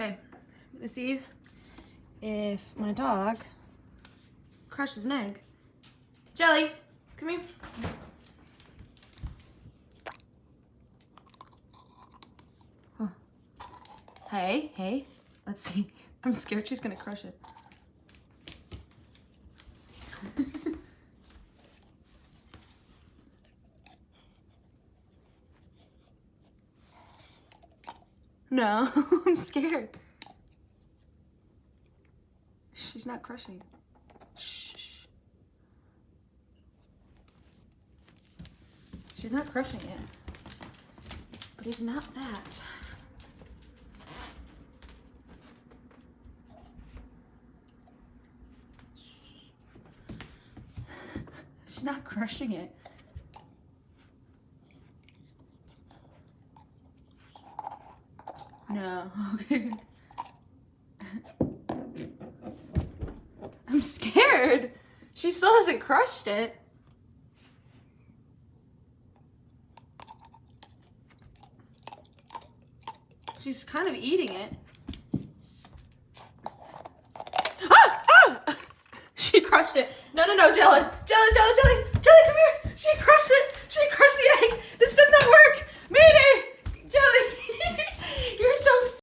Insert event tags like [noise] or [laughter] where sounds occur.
Okay, I'm gonna see if my dog crushes an egg. Jelly, come here. Huh. Hey, hey, let's see. [laughs] I'm scared she's gonna crush it. No, [laughs] I'm scared. She's not crushing. Shh. She's not crushing it. But if not that. She's not crushing it. No, okay. [laughs] I'm scared. She still hasn't crushed it. She's kind of eating it. Ah! Ah! [laughs] She crushed it. No, no, no. Jellen, Jellen,